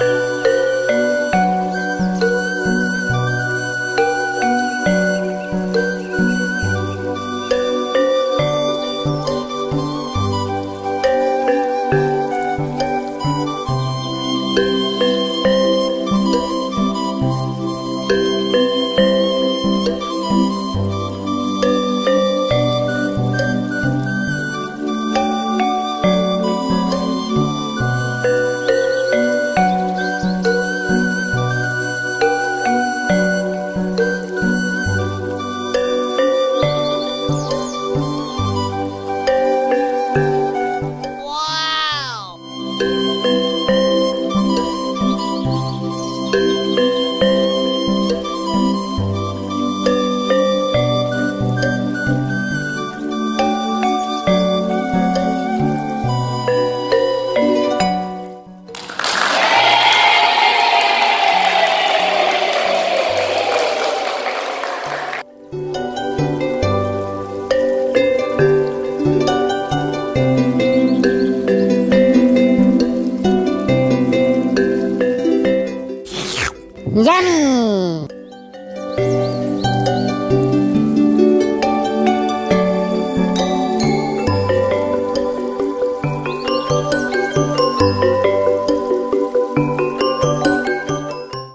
Bye. Yummy!